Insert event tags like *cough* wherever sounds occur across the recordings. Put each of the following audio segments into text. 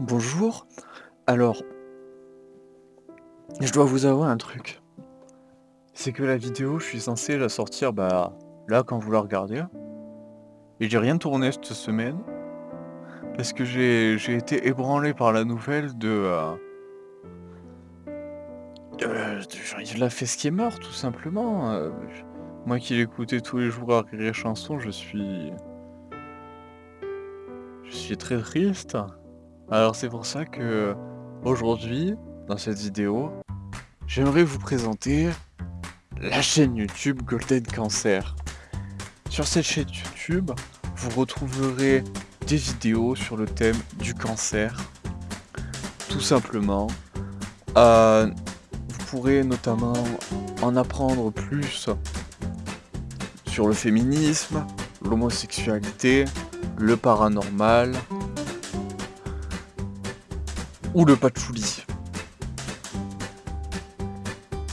Bonjour. Alors, je dois vous avouer un truc. C'est que la vidéo, je suis censé la sortir, bah, là, quand vous la regardez. Et j'ai rien tourné cette semaine. Parce que j'ai été ébranlé par la nouvelle de... euh, de, de la fesse qui est mort, tout simplement. Euh, moi qui l'écoutais tous les jours à Rire Chanson, je suis... Je suis très triste. Alors c'est pour ça que aujourd'hui, dans cette vidéo, j'aimerais vous présenter la chaîne YouTube Golden Cancer. Sur cette chaîne YouTube, vous retrouverez des vidéos sur le thème du cancer, tout simplement. Euh, vous pourrez notamment en apprendre plus sur le féminisme, l'homosexualité, le paranormal, ou le patchouli.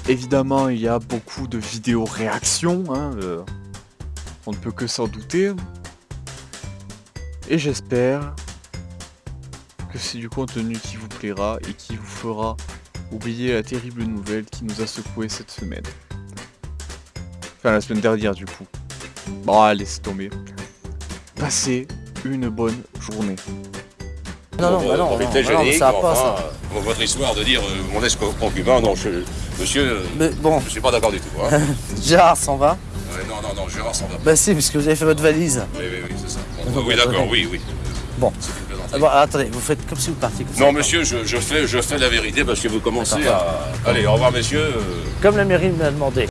Évidemment, il y a beaucoup de vidéos réactions, hein, euh, on ne peut que s'en douter. Et j'espère que c'est du contenu qui vous plaira et qui vous fera oublier la terrible nouvelle qui nous a secoué cette semaine. Enfin, la semaine dernière, du coup. Bon, c'est tombé. Passez une bonne journée. Non, non, bah non, non, bah non, ça va mais pas, enfin, ça. Votre histoire de dire euh, mon ex-concubin, non, je- monsieur, euh, Mais bon, je suis pas d'accord du tout. Hein. *laughs* Gérard s'en va. Ouais, non, non, non, Gérard s'en va. Bah si, puisque vous avez fait votre valise. Oui, oui, oui, c'est ça. Bon, *laughs* oui, d'accord, oui, oui. Bon. Ah bon, attendez, vous faites comme si vous partiez. comme ça. Non, monsieur, je, je fais, je fais la vérité parce que vous commencez à... Allez, au revoir, messieurs. euh, Comme la mairie me l'a demandé.